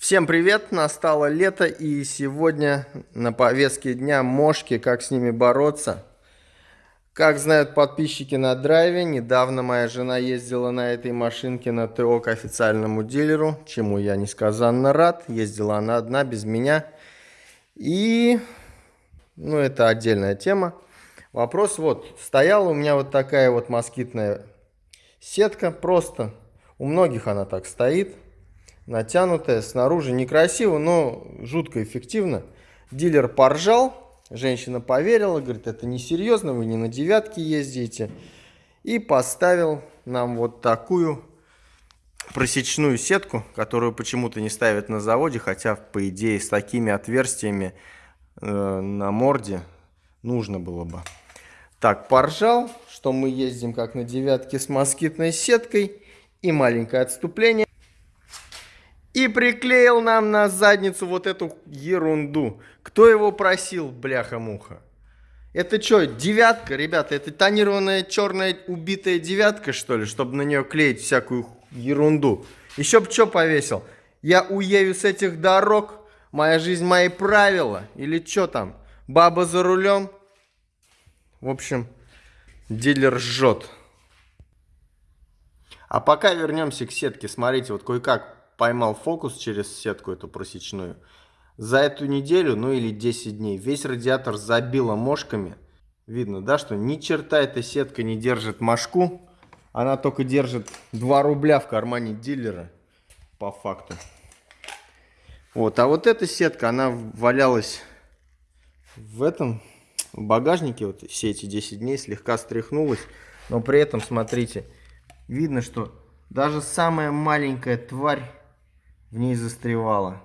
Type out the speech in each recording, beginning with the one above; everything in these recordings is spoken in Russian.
Всем привет! Настало лето и сегодня на повестке дня мошки, как с ними бороться. Как знают подписчики на драйве, недавно моя жена ездила на этой машинке на ТО к официальному дилеру, чему я несказанно рад. Ездила она одна, без меня. И, ну, это отдельная тема. Вопрос вот, стояла у меня вот такая вот москитная сетка, просто. У многих она так стоит натянутая, снаружи некрасиво, но жутко эффективно. Дилер поржал, женщина поверила, говорит, это несерьезно, вы не на девятке ездите. И поставил нам вот такую просечную сетку, которую почему-то не ставят на заводе, хотя, по идее, с такими отверстиями э, на морде нужно было бы. Так, поржал, что мы ездим как на девятке с москитной сеткой и маленькое отступление. И приклеил нам на задницу вот эту ерунду. Кто его просил, бляха-муха? Это что, девятка, ребята? Это тонированная черная убитая девятка, что ли? Чтобы на нее клеить всякую ерунду. Еще бы что повесил? Я уею с этих дорог? Моя жизнь, мои правила? Или что там? Баба за рулем? В общем, дилер жжет. А пока вернемся к сетке. Смотрите, вот кое-как поймал фокус через сетку эту просечную. За эту неделю, ну или 10 дней, весь радиатор забило мошками. Видно, да, что ни черта эта сетка не держит мошку. Она только держит 2 рубля в кармане дилера, по факту. Вот, а вот эта сетка, она валялась в этом в багажнике вот все эти 10 дней, слегка стряхнулась. Но при этом, смотрите, видно, что даже самая маленькая тварь в ней застревала.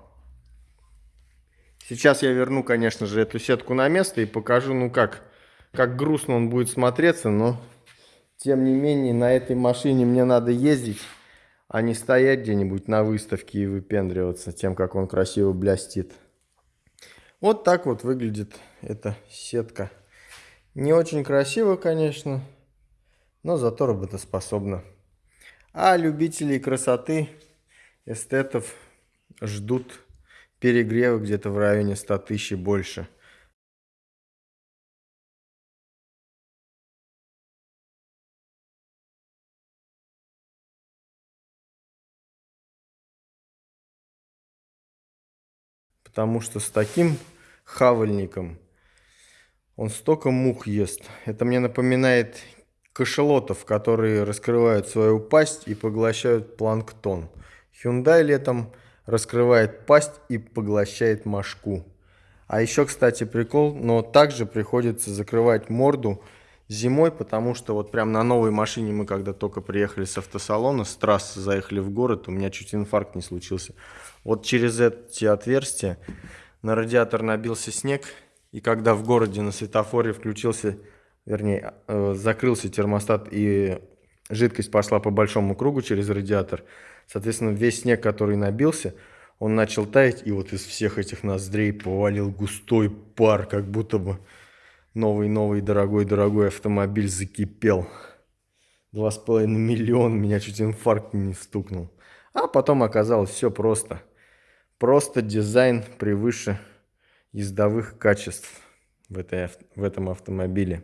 Сейчас я верну, конечно же, эту сетку на место и покажу, ну как, как грустно он будет смотреться, но тем не менее на этой машине мне надо ездить, а не стоять где-нибудь на выставке и выпендриваться тем, как он красиво блестит. Вот так вот выглядит эта сетка. Не очень красиво, конечно, но зато работоспособна. А любителей красоты эстетов ждут перегрева где-то в районе 100 тысяч и больше. Потому что с таким хавальником он столько мух ест. Это мне напоминает кашелотов, которые раскрывают свою пасть и поглощают планктон. Hyundai летом раскрывает пасть и поглощает мошку. А еще, кстати, прикол, но также приходится закрывать морду зимой, потому что вот прям на новой машине мы когда только приехали с автосалона, с трассы заехали в город, у меня чуть инфаркт не случился. Вот через эти отверстия на радиатор набился снег, и когда в городе на светофоре включился вернее, э, закрылся термостат и жидкость пошла по большому кругу через радиатор. Соответственно, весь снег, который набился, он начал таять, и вот из всех этих ноздрей повалил густой пар, как будто бы новый-новый дорогой-дорогой автомобиль закипел. Два с половиной миллиона, меня чуть инфаркт не стукнул. А потом оказалось все просто. Просто дизайн превыше ездовых качеств в, этой, в этом автомобиле.